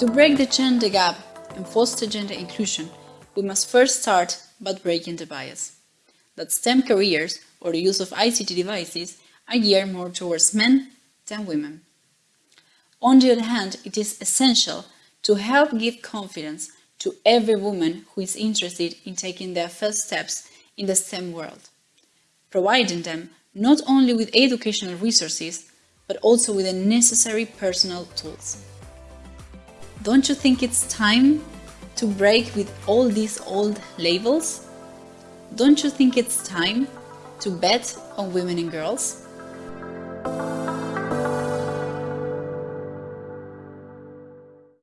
To break the gender gap and foster gender inclusion, we must first start by breaking the bias that STEM careers or the use of ICT devices are geared more towards men than women. On the other hand, it is essential to help give confidence to every woman who is interested in taking their first steps in the STEM world, providing them not only with educational resources, but also with the necessary personal tools. Don't you think it's time to break with all these old labels? Don't you think it's time to bet on women and girls?